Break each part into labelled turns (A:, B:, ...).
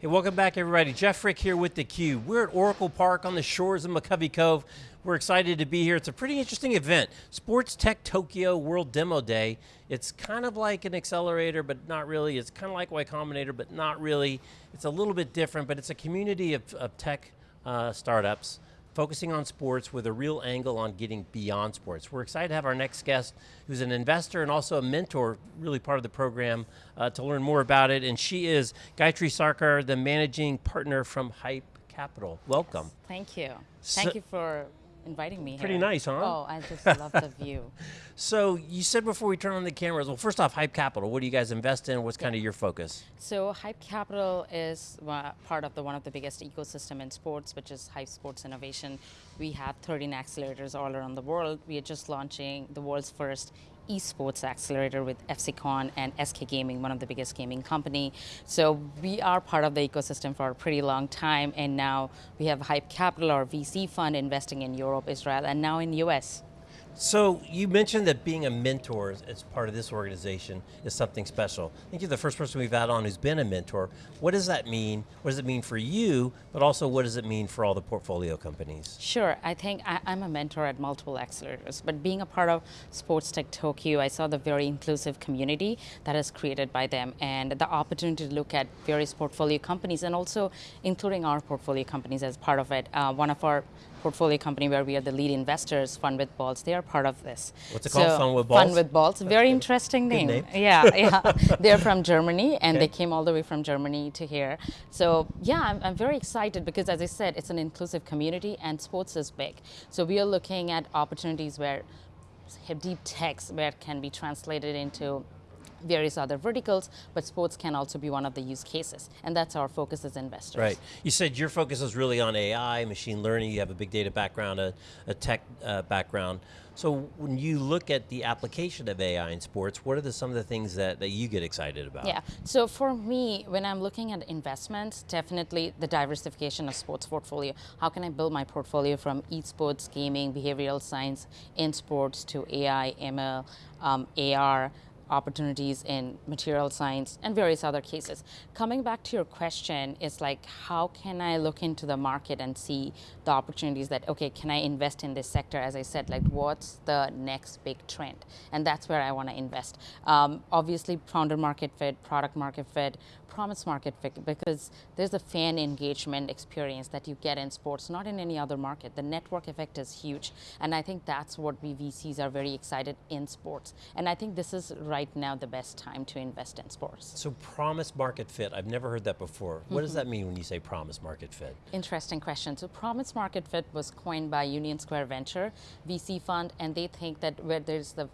A: Hey, welcome back everybody. Jeff Frick here with theCUBE. We're at Oracle Park on the shores of McCovey Cove. We're excited to be here. It's a pretty interesting event. Sports Tech Tokyo World Demo Day. It's kind of like an accelerator, but not really. It's kind of like Y Combinator, but not really. It's a little bit different, but it's a community of, of tech uh, startups focusing on sports with a real angle on getting beyond sports. We're excited to have our next guest, who's an investor and also a mentor, really part of the program, uh, to learn more about it. And she is Gayatri Sarkar, the managing partner from Hype Capital. Welcome.
B: Yes, thank you. So, thank you for inviting me
A: Pretty
B: here.
A: nice, huh?
B: Oh, I just love the view.
A: So you said before we turn on the cameras, well first off, Hype Capital, what do you guys invest in? What's kind of your focus?
B: So Hype Capital is part of the one of the biggest ecosystem in sports, which is Hype Sports Innovation. We have 13 accelerators all around the world. We are just launching the world's first esports accelerator with FC Köln and SK Gaming, one of the biggest gaming company. So we are part of the ecosystem for a pretty long time, and now we have Hype Capital, our VC fund, investing in Europe, Israel, and now in the US.
A: So you mentioned that being a mentor as part of this organization is something special. I think you're the first person we've had on who's been a mentor. What does that mean? What does it mean for you, but also what does it mean for all the portfolio companies?
B: Sure, I think I, am a mentor at multiple accelerators, but being a part of Sports Tech Tokyo, I saw the very inclusive community that is created by them and the opportunity to look at various portfolio companies and also including our portfolio companies as part of it. Uh, one of our portfolio company where we are the lead investors, Fun with Balls, they are part of this.
A: What's it so called, Fun with Balls?
B: Fun with Balls,
A: That's
B: very
A: good.
B: interesting
A: name.
B: name. Yeah, yeah. They're from Germany and
A: okay.
B: they came all the way from Germany to here. So yeah, I'm, I'm very excited because as I said, it's an inclusive community and sports is big. So we are looking at opportunities where deep techs where it can be translated into various other verticals, but sports can also be one of the use cases. And that's our focus as investors.
A: Right. You said your focus is really on AI, machine learning, you have a big data background, a, a tech uh, background. So when you look at the application of AI in sports, what are the, some of the things that, that you get excited about?
B: Yeah, so for me, when I'm looking at investments, definitely the diversification of sports portfolio. How can I build my portfolio from esports, gaming, behavioral science, in sports to AI, ML, um, AR, opportunities in material science and various other cases. Coming back to your question it's like, how can I look into the market and see the opportunities that, okay, can I invest in this sector? As I said, like what's the next big trend? And that's where I want to invest. Um, obviously, founder market fit, product market fit, promise market fit, because there's a fan engagement experience that you get in sports, not in any other market. The network effect is huge. And I think that's what we VCs are very excited in sports. And I think this is right right now the best time to invest in sports.
A: So promise market fit, I've never heard that before. What mm -hmm. does that mean when you say promise market fit?
B: Interesting question. So promise market fit was coined by Union Square Venture, VC fund, and they think that where there's the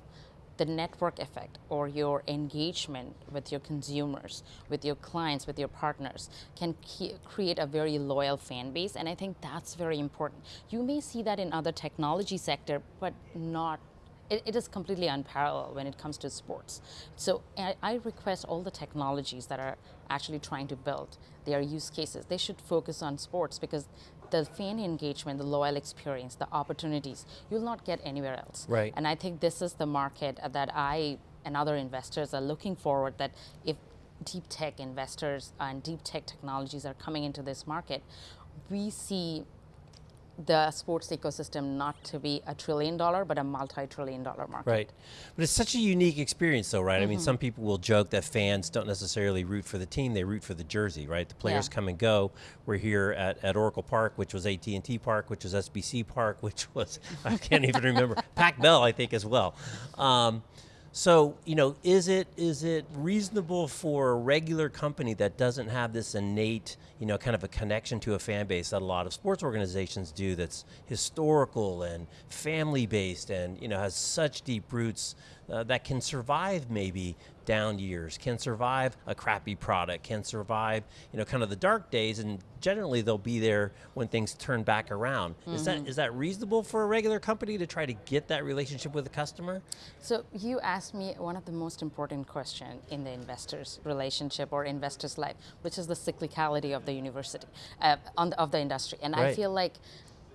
B: the network effect or your engagement with your consumers, with your clients, with your partners can create a very loyal fan base and I think that's very important. You may see that in other technology sector but not it, it is completely unparalleled when it comes to sports. So I, I, request all the technologies that are actually trying to build their use cases, they should focus on sports because the fan engagement, the loyal experience, the opportunities, you'll not get anywhere else.
A: Right.
B: And I think this is the market that I and other investors are looking forward that if deep tech investors and deep tech technologies are coming into this market, we see the sports ecosystem not to be a trillion dollar, but a multi-trillion dollar market.
A: Right, but it's such a unique experience though, right? Mm -hmm. I mean, some
B: mm-hmm.
A: people will joke that fans don't necessarily root for the team, they root for the jersey, right? The players yeah. come and go. We're here at, at Oracle Park, which was AT&T Park, which was SBC Park, which was, I can't even remember, Pac Bell, I think as well. Um, so, you know, is it is it reasonable for a regular company that doesn't have this innate, you know, kind of a connection to a fan base that a lot of sports organizations do that's historical and family based and, you know, has such deep roots uh, that can survive maybe down years, can survive a crappy product, can survive, you know, kind of the dark days, and generally they'll be there when things turn back around. Mm -hmm. Is that mm-hmm. that reasonable for a regular company to try to get that relationship with the customer?
B: So you asked me one of the most important questions in the investor's relationship or investor's life, which is the cyclicality of the university, uh, the, of the industry. And right. I feel like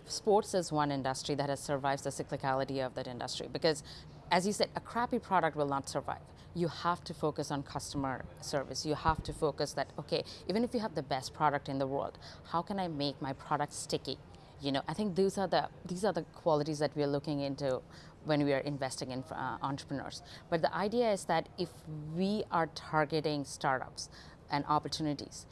B: sports is one industry that has survived the cyclicality of that industry because as you said, a crappy product will not survive. You have to focus on customer service. You have to focus that, okay, even if you have the best product in the world, how can I make my product sticky? You know, I think these are the these are the qualities that we are looking into when we are investing in uh, entrepreneurs. But the idea is that if we are targeting startups and opportunities,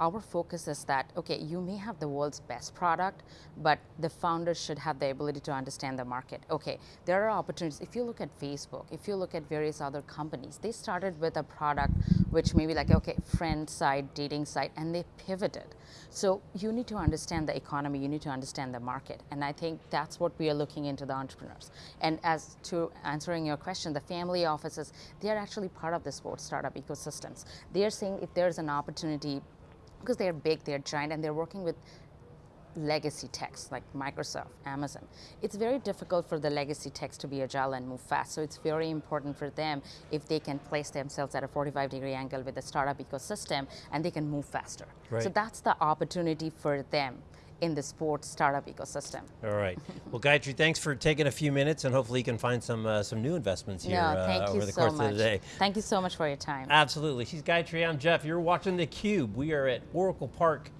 B: our focus is that okay you may have the world's best product but the founders should have the ability to understand the market. Okay there are opportunities. If you look at facebook if you look at various other companies they started with a product which may be like okay friend site dating site and they pivoted. So you need to understand the economy you need to understand the market. And i think that's what we are looking into the entrepreneurs. And as to answering your question the family offices they are actually part of the sports startup ecosystems. They are saying if there's an opportunity because they're big, they're giant, and they're working with legacy techs like Microsoft, Amazon. It's very difficult for the legacy techs to be agile and move fast. So it's very important for them if they can place themselves at a 45 degree angle with the startup ecosystem and they can move faster.
A: Right.
B: So that's the opportunity for them in the sports startup ecosystem.
A: All right. well, Gayatri, thanks for taking a few minutes, and hopefully you can find some uh, some new investments here
B: no, thank
A: uh,
B: you
A: over the
B: so
A: course
B: much.
A: of the day.
B: Thank you so much for your time.
A: Absolutely. She's Gayatri, I'm Jeff. You're watching theCUBE. We are at Oracle Park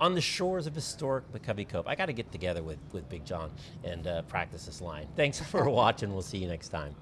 A: on the shores of historic McCovey Cove. I got to get together with, with Big John and uh, practice this line. Thanks for watching. We'll see you next time.